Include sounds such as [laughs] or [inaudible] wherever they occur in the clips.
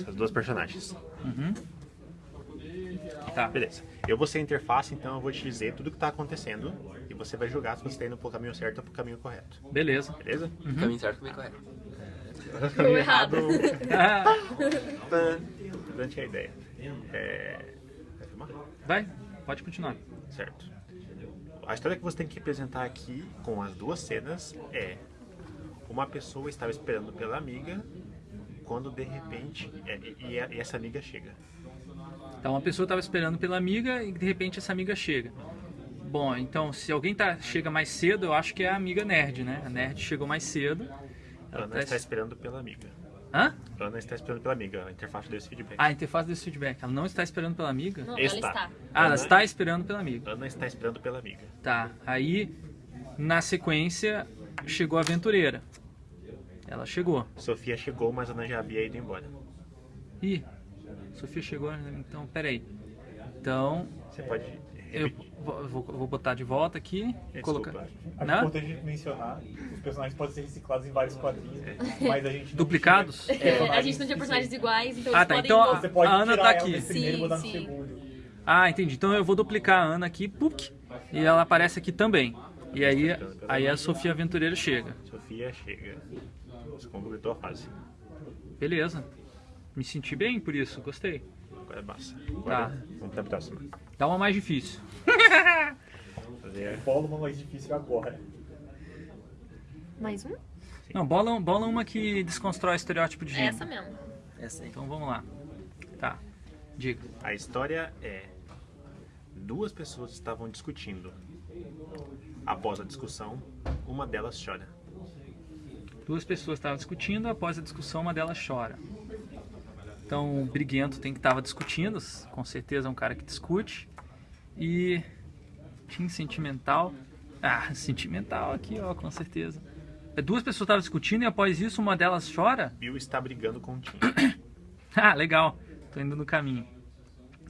Essas duas personagens. Uhum. Tá. Beleza. Eu vou ser a interface, então eu vou te dizer tudo o que tá acontecendo e você vai julgar se você tá indo pro caminho certo ou pro caminho correto. Beleza. Beleza? Caminho certo, caminho correto. Caminho errado. [laughs] Durante a ideia. É... Vai filmar? vai, pode continuar. Certo. A história que você tem que apresentar aqui com as duas cenas é uma pessoa estava esperando pela amiga quando de repente é, e, e- e essa amiga chega. Então, uma pessoa estava esperando pela amiga e de repente essa amiga chega. Bom, então se alguém tá, chega mais cedo, eu acho que é a amiga nerd, né? A nerd chegou mais cedo. Ela Ana tá está es- esperando pela amiga. Hã? Ana está esperando pela amiga. A interface deu esse feedback. Ah, a interface desse feedback. Ela não está esperando pela amiga? Não, Está. ela está. Ah, ela está esperando pela amiga. Ana está esperando pela amiga. Tá. Aí, na sequência, chegou a aventureira. Ela chegou. Sofia chegou, mas Ana já havia ido embora. Ih, Sofia chegou, então, peraí. Então, Você pode eu repetir. vou, vou- vou botar de volta aqui. Desculpa. Colocar. Acho Não? importante mencionar, os personagens podem ser reciclados em vários quadrinhos, mas a gente não Duplicados? tinha É, a gente não tinha personagens iguais, então Ah, eles tá, podem... então a- Você pode A Ana tá aqui. primeiro e Sim, sim. segundo. Ah, entendi. Então eu vou duplicar a Ana aqui, puk, e ela aparece aqui também. E aí, aí a Sofia Aventureira chega. Sofia chega. Você completou a fase. Beleza. Me senti bem por isso, gostei. Agora basta. Tá. Agora, vamos pra próxima. Dá uma mais difícil. Fazer Bola uma mais difícil agora. Mais um? Não, bola, bola uma que desconstrói o estereótipo de É gênero. essa mesmo. Essa aí. Então vamos lá. Tá. Diga. A história é: duas pessoas estavam discutindo. Após a discussão, uma delas chora. Duas pessoas estavam discutindo, após a discussão uma delas chora. Então o briguento tem que estava discutindo, com certeza é um cara que discute. E Tim sentimental. Ah, [laughs] sentimental aqui, ó, com certeza. É, Duas pessoas estavam discutindo e após isso uma delas chora. Bill está brigando com o Tim. [coughs] Ah, legal. Tô indo no caminho.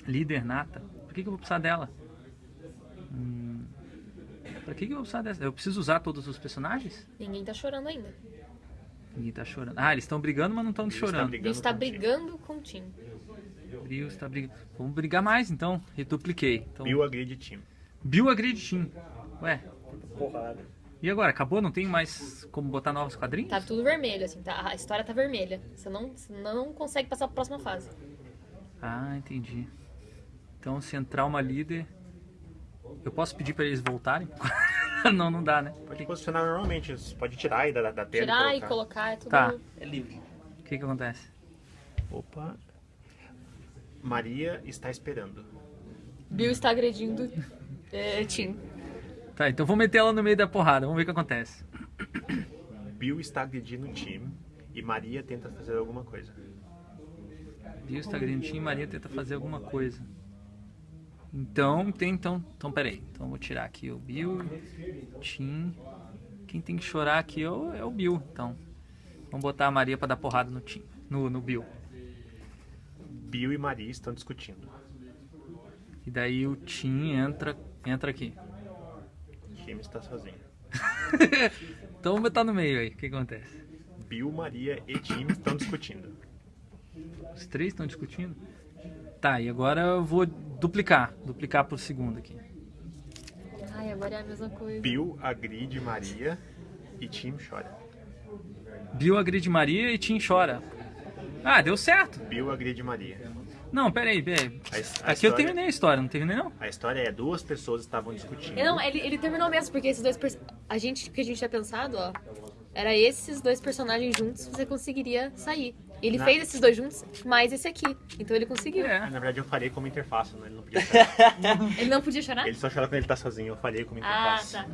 Líder nata. Por que, que eu vou precisar dela? Pra que, que eu vou precisar dessa? Eu preciso usar todos os personagens? Ninguém tá chorando ainda. Ninguém tá chorando. Ah, eles estão brigando, mas não estão chorando. brigando Ele está com o Tim. brigando com o Tim. Bill está brigando. Vamos brigar mais então. Redupliquei. Então, Bill agride Tim. Bill agride Tim. Ué, Porrada. e agora? Acabou? Não tem mais como botar novos quadrinhos? Tá tudo vermelho, assim, tá? A história tá vermelha. Você não, você não consegue passar pra próxima fase. Ah, entendi. Então, se entrar uma líder. Eu posso pedir pra eles voltarem? [laughs] não, não dá, né? Pode posicionar normalmente, você pode tirar aí da, da tela Tirar e e colocar. colocar é tudo. Tá. É livre. O que que acontece? Opa. Maria está esperando. Bill está agredindo é, Tim. Tá, então vou meter ela no meio da porrada. Vamos ver o que acontece. Bill está agredindo o Tim e Maria tenta fazer alguma coisa. Bill está agredindo Tim e Maria tenta fazer alguma coisa. Então, tem então. Então, peraí. Então, vou tirar aqui o Bill, Tim. Quem tem que chorar aqui é o, é o Bill. Então, vamos botar a Maria pra dar porrada no Tim. No, no Bill. Bill e Maria estão discutindo. E daí o Tim entra, entra aqui. Tim está sozinho. [laughs] Então vamos botar no meio aí. O que acontece? Bill, Maria e Tim estão discutindo. Os três estão discutindo? Tá, e agora eu vou duplicar. Duplicar por segundo aqui. Ai, agora é a mesma coisa. Bill agride Maria e Tim chora. Bill agride Maria e Tim chora. Ah, deu certo. Bill agride Maria. Não, peraí, peraí. A a Aqui eu história- terminei a história, não terminei não? A história é duas pessoas estavam discutindo. Não, ele, ele terminou mesmo, porque esses dois. A gente, o que a gente tinha pensado, ó. Era esses dois personagens juntos, você conseguiria sair. Ele Na- fez esses dois juntos, mais esse aqui. Então ele conseguiu. É. Na verdade eu falei como interface, né? ele não podia [laughs] chorar. Ele não podia chorar? ele só chora quando ele tá sozinho, eu falei como Ah, interface. tá.